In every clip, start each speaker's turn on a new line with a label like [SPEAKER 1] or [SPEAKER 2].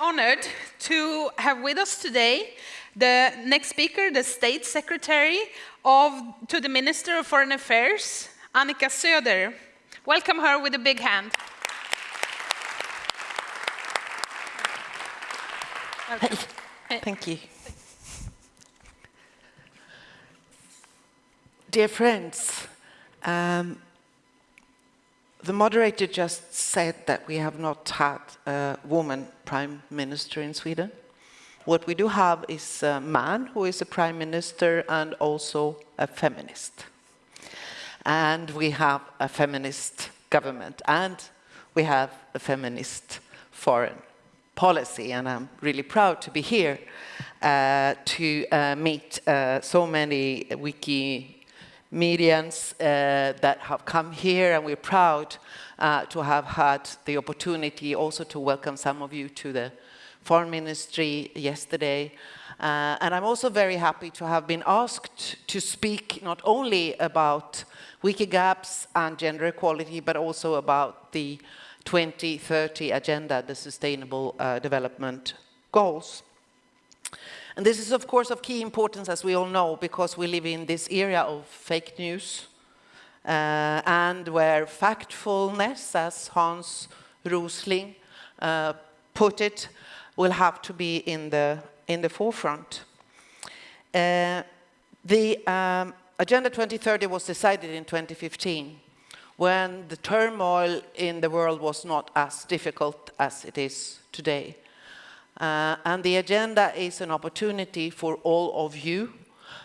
[SPEAKER 1] honored to have with us today the next speaker, the State Secretary of, to the Minister of Foreign Affairs, Annika Söder. Welcome her with a big hand.
[SPEAKER 2] Thank you. Dear friends, um, the moderator just said that we have not had a woman prime minister in Sweden. What we do have is a man who is a prime minister and also a feminist. And we have a feminist government and we have a feminist foreign policy and I'm really proud to be here uh, to uh, meet uh, so many Wikimedians uh, that have come here and we're proud uh, to have had the opportunity also to welcome some of you to the Foreign Ministry yesterday. Uh, and I'm also very happy to have been asked to speak not only about Wikigaps and gender equality, but also about the 2030 agenda, the Sustainable uh, Development Goals. And this is, of course, of key importance, as we all know, because we live in this era of fake news, uh, and where factfulness, as Hans Rosling uh, put it, will have to be in the, in the forefront. Uh, the um, Agenda 2030 was decided in 2015 when the turmoil in the world was not as difficult as it is today. Uh, and the agenda is an opportunity for all of you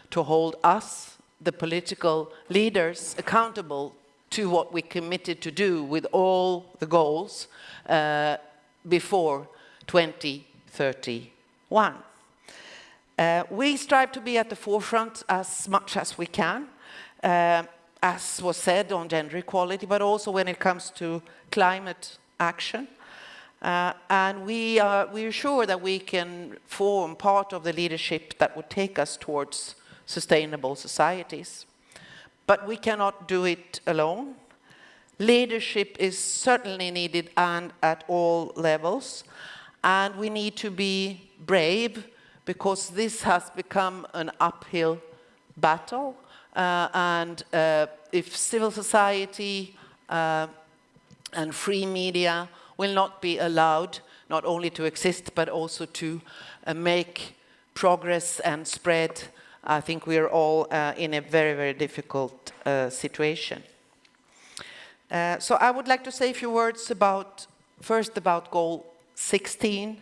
[SPEAKER 2] to hold us, the political leaders, accountable to what we committed to do with all the goals uh, before 2031. Uh, we strive to be at the forefront as much as we can. Uh, as was said, on gender equality, but also when it comes to climate action. Uh, and we are, we are sure that we can form part of the leadership that would take us towards sustainable societies. But we cannot do it alone. Leadership is certainly needed and at all levels. And we need to be brave because this has become an uphill battle. Uh, and uh, if civil society uh, and free media will not be allowed not only to exist but also to uh, make progress and spread, I think we are all uh, in a very, very difficult uh, situation. Uh, so I would like to say a few words about, first about goal 16,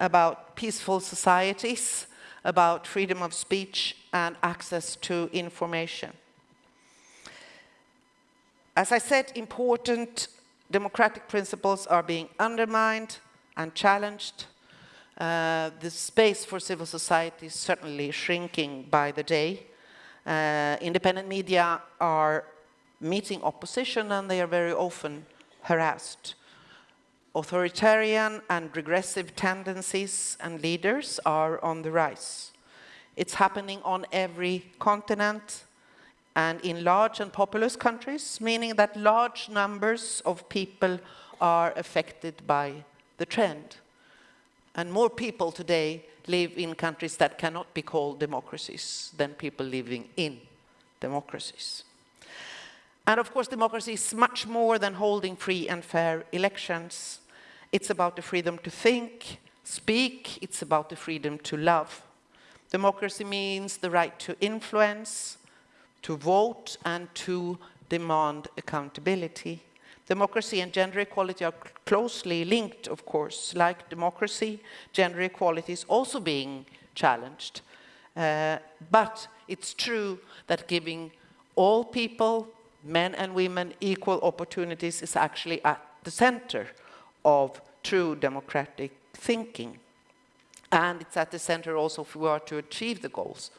[SPEAKER 2] about peaceful societies, about freedom of speech and access to information. As I said, important democratic principles are being undermined and challenged. Uh, the space for civil society is certainly shrinking by the day. Uh, independent media are meeting opposition and they are very often harassed. Authoritarian and regressive tendencies and leaders are on the rise. It's happening on every continent and in large and populous countries, meaning that large numbers of people are affected by the trend. And more people today live in countries that cannot be called democracies than people living in democracies. And of course, democracy is much more than holding free and fair elections. It's about the freedom to think, speak, it's about the freedom to love. Democracy means the right to influence, to vote and to demand accountability. Democracy and gender equality are closely linked, of course. Like democracy, gender equality is also being challenged. Uh, but it's true that giving all people men and women equal opportunities is actually at the center of true democratic thinking. And it's at the center also if we are to achieve the goals.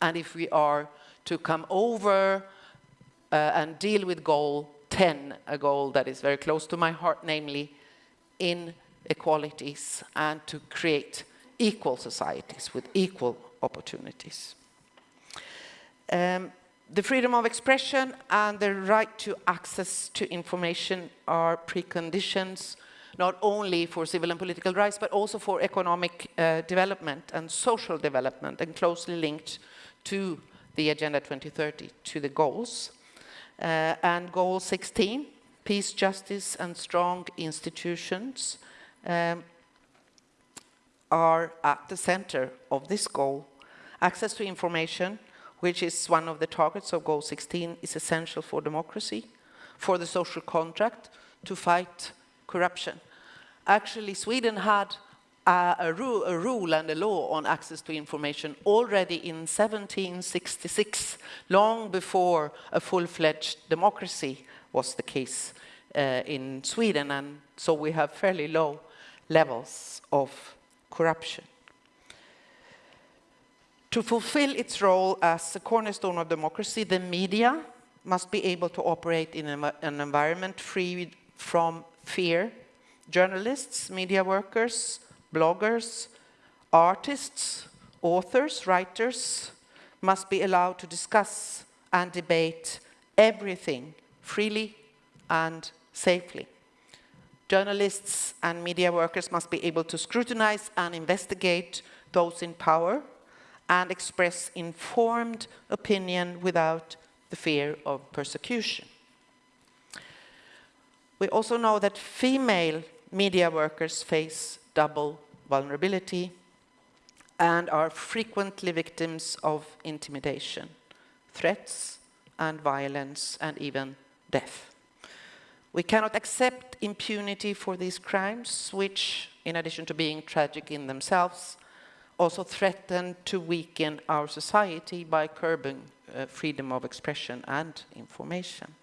[SPEAKER 2] And if we are to come over uh, and deal with goal 10, a goal that is very close to my heart, namely inequalities, and to create equal societies with equal opportunities. Um, the freedom of expression and the right to access to information are preconditions not only for civil and political rights, but also for economic uh, development and social development, and closely linked to the Agenda 2030, to the goals. Uh, and goal 16, peace, justice, and strong institutions, um, are at the center of this goal. Access to information, which is one of the targets of Goal 16, is essential for democracy, for the social contract, to fight corruption. Actually, Sweden had a, a, ru a, rule and a law on access to information already in 1766, long before a full-fledged democracy was the case uh, in Sweden, and so we have fairly low levels of corruption. To fulfill its role as a cornerstone of democracy, the media must be able to operate in an environment free from fear. Journalists, media workers, bloggers, artists, authors, writers must be allowed to discuss and debate everything freely and safely. Journalists and media workers must be able to scrutinize and investigate those in power and express informed opinion without the fear of persecution. We also know that female media workers face double vulnerability and are frequently victims of intimidation, threats and violence and even death. We cannot accept impunity for these crimes, which, in addition to being tragic in themselves, also threaten to weaken our society by curbing uh, freedom of expression and information.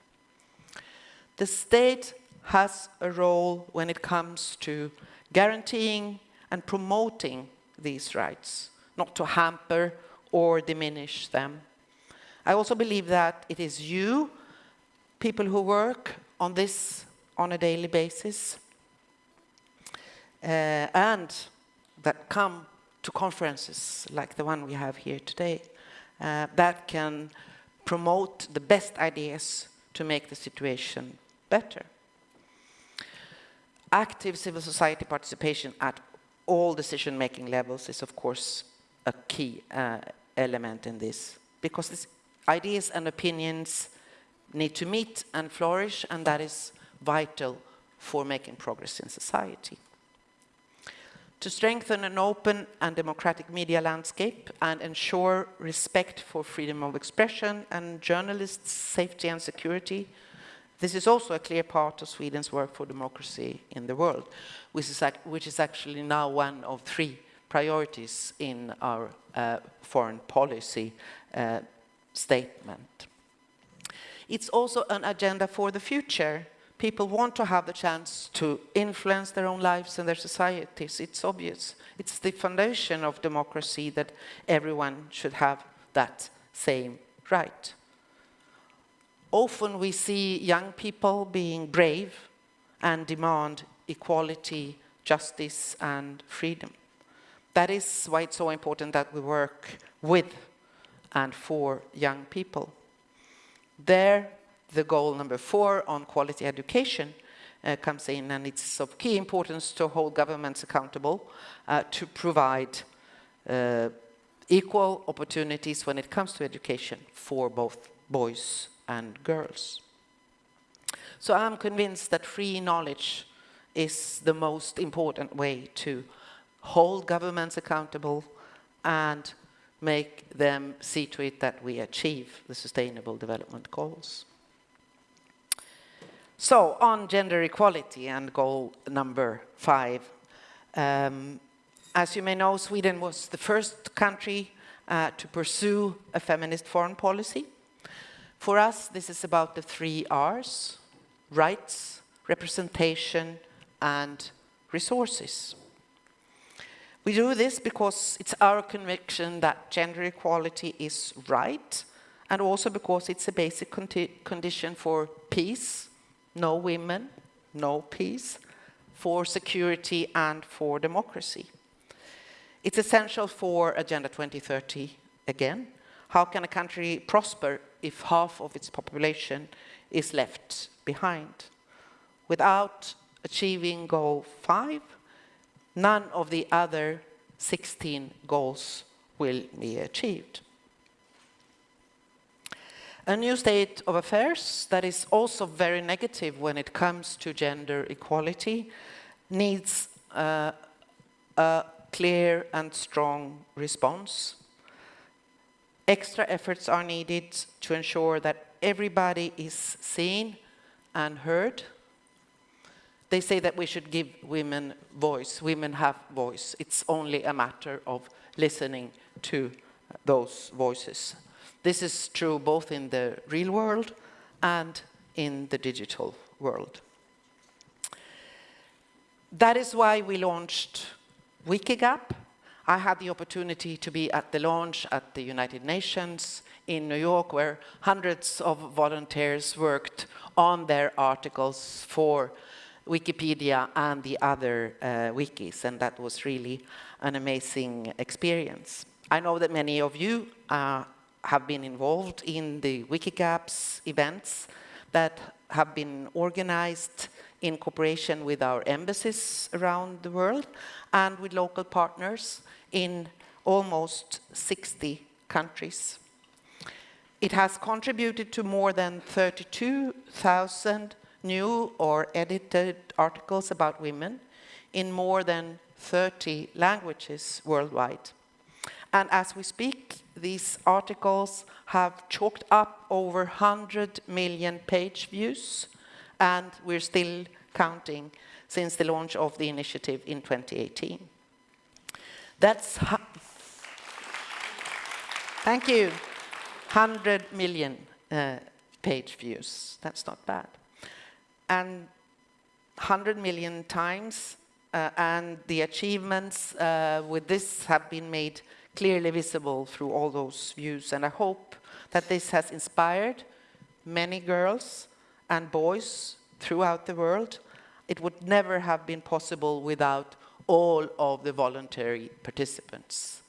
[SPEAKER 2] The state has a role when it comes to guaranteeing and promoting these rights, not to hamper or diminish them. I also believe that it is you, people who work on this on a daily basis uh, and that come to conferences like the one we have here today uh, that can promote the best ideas to make the situation better. Active civil society participation at all decision-making levels is, of course, a key uh, element in this, because these ideas and opinions need to meet and flourish, and that is vital for making progress in society. To strengthen an open and democratic media landscape and ensure respect for freedom of expression and journalists' safety and security, this is also a clear part of Sweden's work for democracy in the world, which is, which is actually now one of three priorities in our uh, foreign policy uh, statement. It's also an agenda for the future. People want to have the chance to influence their own lives and their societies. It's obvious. It's the foundation of democracy that everyone should have that same right. Often we see young people being brave and demand equality, justice and freedom. That is why it's so important that we work with and for young people. There, the goal number four on quality education uh, comes in, and it's of key importance to hold governments accountable uh, to provide uh, equal opportunities when it comes to education for both boys and girls. So I'm convinced that free knowledge is the most important way to hold governments accountable and make them see to it that we achieve the Sustainable Development Goals. So on gender equality and goal number five, um, as you may know, Sweden was the first country uh, to pursue a feminist foreign policy. For us, this is about the three R's, rights, representation, and resources. We do this because it's our conviction that gender equality is right and also because it's a basic condition for peace, no women, no peace, for security and for democracy. It's essential for Agenda 2030 again. How can a country prosper if half of its population is left behind? Without achieving goal five, none of the other 16 goals will be achieved. A new state of affairs that is also very negative when it comes to gender equality needs uh, a clear and strong response. Extra efforts are needed to ensure that everybody is seen and heard. They say that we should give women voice. Women have voice. It's only a matter of listening to those voices. This is true both in the real world and in the digital world. That is why we launched Wikigap. I had the opportunity to be at the launch at the United Nations in New York, where hundreds of volunteers worked on their articles for Wikipedia and the other uh, wikis, and that was really an amazing experience. I know that many of you uh, have been involved in the Wikigaps events that have been organized in cooperation with our embassies around the world and with local partners in almost 60 countries. It has contributed to more than 32,000 new or edited articles about women in more than 30 languages worldwide. And as we speak, these articles have chalked up over 100 million page views, and we're still counting since the launch of the initiative in 2018. That's, thank you, 100 million uh, page views. That's not bad. And 100 million times, uh, and the achievements uh, with this have been made clearly visible through all those views. And I hope that this has inspired many girls and boys throughout the world. It would never have been possible without all of the voluntary participants.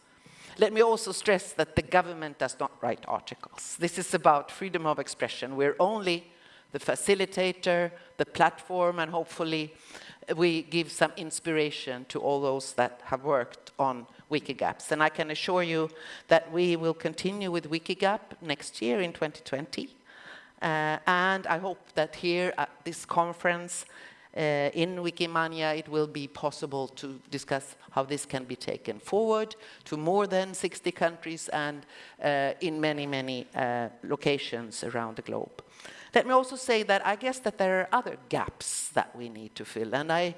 [SPEAKER 2] Let me also stress that the government does not write articles. This is about freedom of expression. We're only the facilitator, the platform, and hopefully we give some inspiration to all those that have worked on Wikigaps. And I can assure you that we will continue with Wikigap next year in 2020. Uh, and I hope that here at this conference uh, in Wikimania it will be possible to discuss how this can be taken forward to more than 60 countries and uh, in many, many locations around the globe. Let me also say that I guess that there are other gaps that we need to fill and I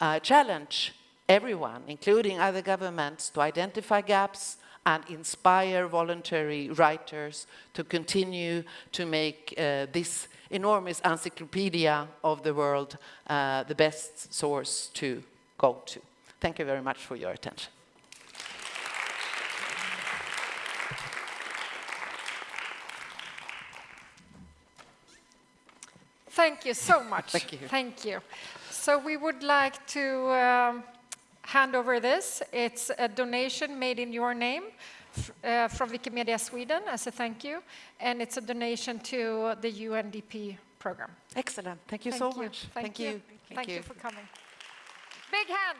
[SPEAKER 2] uh, challenge everyone, including other governments, to identify gaps and inspire voluntary writers to continue to make uh, this enormous encyclopedia of the world uh, the best source to go to. Thank you very much for your attention.
[SPEAKER 3] Thank you so much.
[SPEAKER 2] Thank you.
[SPEAKER 3] Thank you. So we would like to um, hand over this. It's a donation made in your name uh, from Wikimedia Sweden as a thank you, and it's a donation to the UNDP program.
[SPEAKER 2] Excellent. Thank you
[SPEAKER 3] Thank
[SPEAKER 2] so
[SPEAKER 3] you.
[SPEAKER 2] much.
[SPEAKER 3] Thank, you.
[SPEAKER 2] Thank,
[SPEAKER 3] Thank you for coming. Big hand.